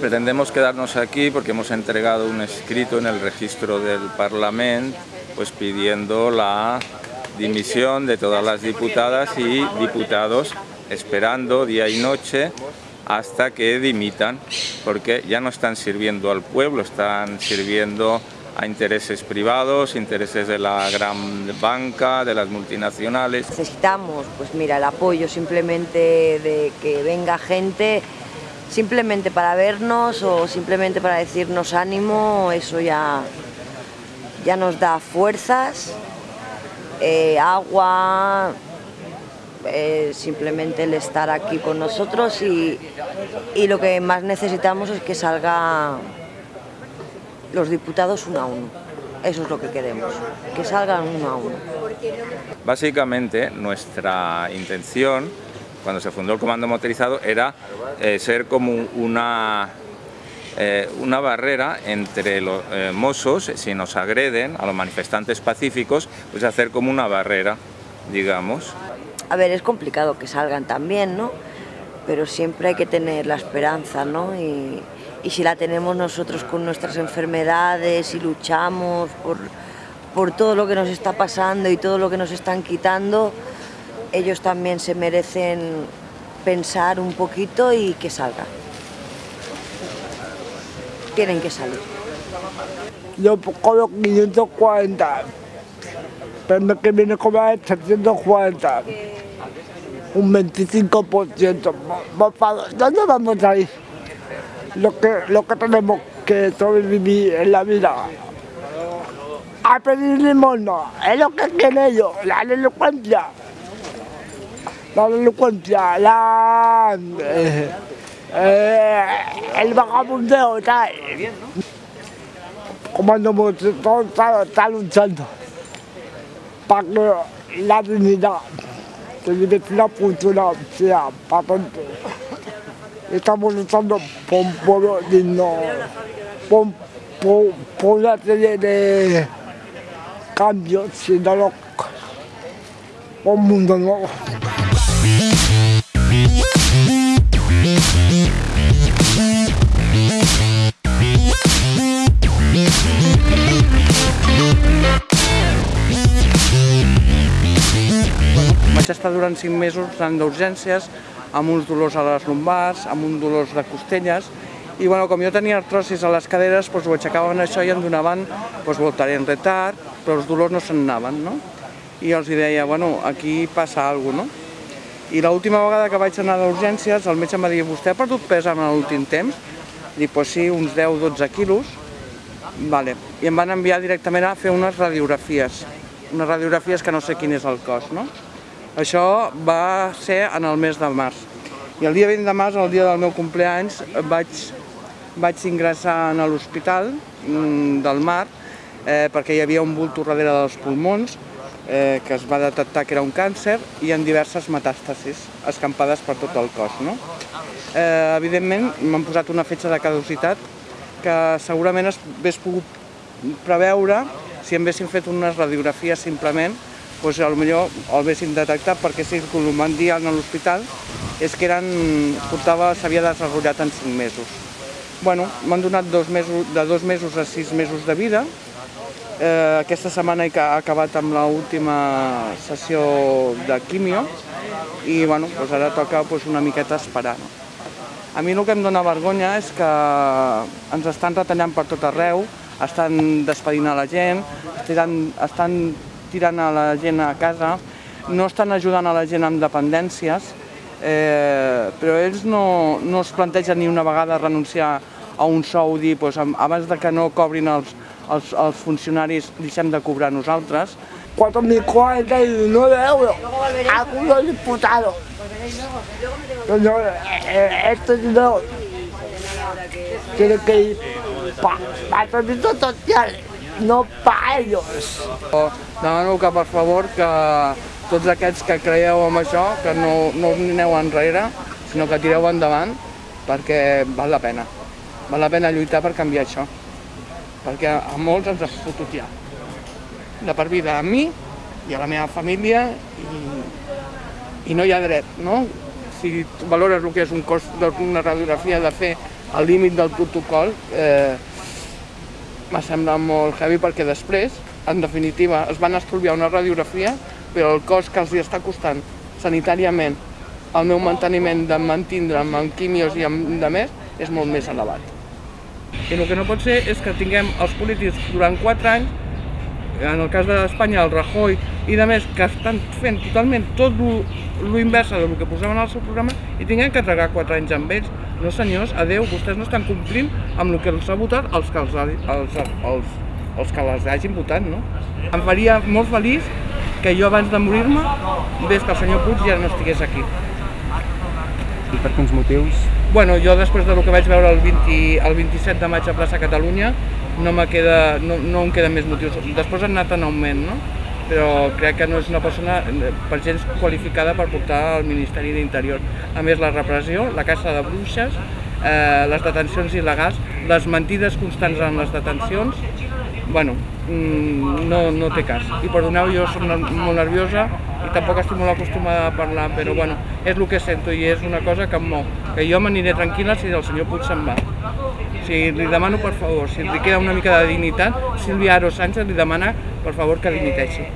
Pretendemos quedarnos aquí porque hemos entregado un escrito en el registro del Parlamento pues pidiendo la dimisión de todas las diputadas y diputados esperando día y noche hasta que dimitan porque ya no están sirviendo al pueblo, están sirviendo a intereses privados, intereses de la gran banca, de las multinacionales. Necesitamos, pues mira, el apoyo simplemente de que venga gente simplemente para vernos o simplemente para decirnos ánimo, eso ya, ya nos da fuerzas, eh, agua, eh, simplemente el estar aquí con nosotros y, y lo que más necesitamos es que salgan los diputados uno a uno. Eso es lo que queremos, que salgan uno a uno. Básicamente nuestra intención cuando se fundó el comando motorizado era eh, ser como una, eh, una barrera entre los eh, mozos, si nos agreden a los manifestantes pacíficos, pues hacer como una barrera, digamos. A ver, es complicado que salgan también, ¿no? Pero siempre hay que tener la esperanza, ¿no? Y, y si la tenemos nosotros con nuestras enfermedades y luchamos por, por todo lo que nos está pasando y todo lo que nos están quitando, ellos también se merecen pensar un poquito y que salga. Tienen que salir. Yo cobro 540, pero que viene a cobrar 740, un 25%. ¿Dónde vamos a ir? Lo que, lo que tenemos que sobrevivir en la vida. A pedir limosna, es lo que quieren ellos, la delincuencia la delincuencia, la, eh, eh, el vagabundeo, tal. Comando todo está, está luchando para que la dignidad de patente. Estamos luchando por un pueblo digno, por, de cambios, mundo. Vaig estar durant 5 mesos anant d'urgències, amb uns dolors a les lumbars, amb uns dolors de costelles, i bueno, com jo tenia artrosis a les caderes, doncs ho aixecaven això i em donaven doncs, voltaré en retard, però els dolors no se'n anaven, no? I els deia, bueno, aquí passa alguna cosa, no? I l'última vegada que vaig anar d'urgències, el metge em va dir, vostè ha perdut pes en l'últim temps? Dic, pues sí, uns 10-12 quilos. Vale. I em van enviar directament a fer unes radiografies, unes radiografies que no sé quin és el cost, no? Això va ser en el mes de març. I el dia 20 de març, el dia del meu compleanys, vaig, vaig ingressar a l'hospital mm, del Mar eh, perquè hi havia un bulto darrere dels pulmons eh, que es va detectar que era un càncer i en diverses metàstasis escampades per tot el cos. No? Eh, evidentment, m'han posat una fetge de caducitat que segurament es hagués pogut preveure si em haguessin fet unes radiografies simplement, doncs potser el haguessin detectat perquè si el m'han dit a l'hospital és que eren, portava, s'havia desenvolupat en 5 mesos. Bueno, m'han donat dos mesos, de dos mesos a sis mesos de vida, Eh, aquesta setmana he acabat amb l'última sessió de quimio i bueno, doncs ara toca doncs, una miqueta esperar. No? A mi el que em dóna vergonya és que ens estan retallant per tot arreu, estan despedint a la gent, estan, estan tirant a la gent a casa, no estan ajudant a la gent amb dependències, eh, però ells no, no es plantegen ni una vegada renunciar a un sou, dir, doncs, abans de que no cobrin els, els, els funcionaris deixem de cobrar nosaltres. 4.049 euros a unos diputados. Señor, este dinero tiene que ir para el servicio social, no para ellos. Demano que per favor que tots aquests que creieu en això, que no, no aneu enrere, sinó que tireu endavant, perquè val la pena. Val la pena lluitar per canviar això perquè a molts ens ha fotut ja. De per vida a mi i a la meva família i, i no hi ha dret, no? Si valores el que és un cost d'una radiografia de fer al límit del protocol eh, m'ha semblat molt heavy perquè després, en definitiva, es van estalviar una radiografia, però el cost que els hi està costant sanitàriament el meu manteniment de mantindre'm amb quimios i amb de més és molt més elevat. I el que no pot ser és que tinguem els polítics durant 4 anys, en el cas d'Espanya el Rajoy i de més, que estan fent totalment tot lo inversa del que posaven al seu programa i tinguem que tragar 4 anys amb ells. No senyors, adeu, vostès no estan complint amb el que els ha votat els que, els, els, els, els que les hagin votat, no? Em faria molt feliç que jo abans de morir-me ves que el senyor Puig ja no estigués aquí. I per quins motius? Bueno, jo després del que vaig veure el, 20, el 27 de maig a plaça Catalunya no, queda, no, no em queden més motius. Després han anat en augment, no? però crec que no és una persona per gens qualificada per portar al Ministeri d'Interior. A més, la repressió, la caça de bruixes, eh, les detencions il·legals, les mentides constants en les detencions, bueno, mm, no, no té cas. I perdoneu, jo soc molt nerviosa i tampoc estic molt acostumada a parlar, però bueno, és el que sento i és una cosa que em mou, que jo m'aniré tranquil·la si el senyor Puig se'n va. Sigui, li demano, per favor, si li queda una mica de dignitat, Sílvia Aro Sánchez li demana, per favor, que dimiteixi.